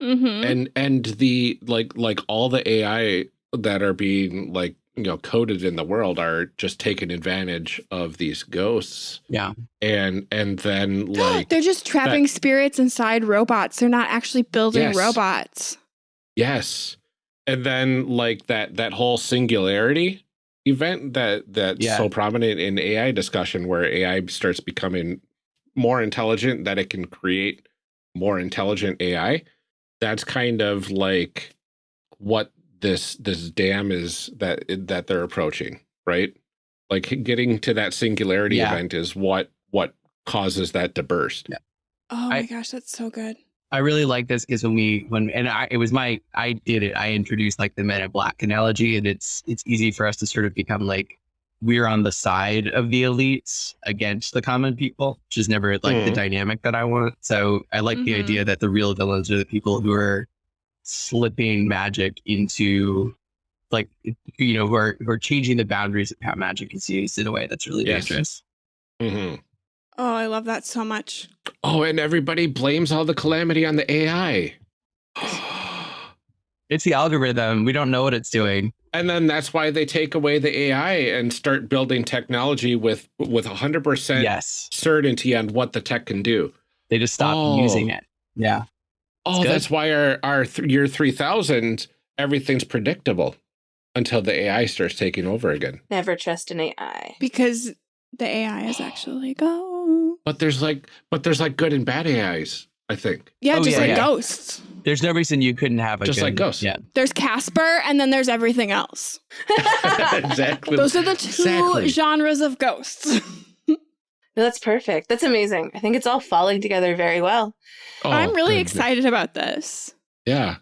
Mm -hmm. And and the like like all the AI that are being like you know coded in the world are just taking advantage of these ghosts yeah and and then like they're just trapping that, spirits inside robots they're not actually building yes. robots yes and then like that that whole singularity event that that's yeah. so prominent in ai discussion where ai starts becoming more intelligent that it can create more intelligent ai that's kind of like what this this dam is that that they're approaching, right? Like getting to that singularity yeah. event is what what causes that to burst. Yeah. Oh my I, gosh, that's so good. I really like this because when we when and I it was my I did it. I introduced like the Men in Black analogy, and it's it's easy for us to sort of become like we're on the side of the elites against the common people, which is never like mm. the dynamic that I want. So I like mm -hmm. the idea that the real villains are the people who are slipping magic into like you know who are who are changing the boundaries of how magic is used in a way that's really yes. dangerous. Mm -hmm. Oh, I love that so much. Oh, and everybody blames all the calamity on the AI. it's the algorithm. We don't know what it's doing. And then that's why they take away the AI and start building technology with with 100% yes. certainty on what the tech can do. They just stop oh. using it. Yeah. Oh, that's why our, our th year 3000, everything's predictable until the AI starts taking over again. Never trust an AI. Because the AI is actually go. But there's like, but there's like good and bad AIs, I think. Yeah, oh, just yeah, like yeah. ghosts. There's no reason you couldn't have a just good, like ghosts. Yeah. There's Casper, and then there's everything else. exactly. Those are the two exactly. genres of ghosts. No, that's perfect. That's amazing. I think it's all falling together very well. Oh, I'm really goodness. excited about this. Yeah.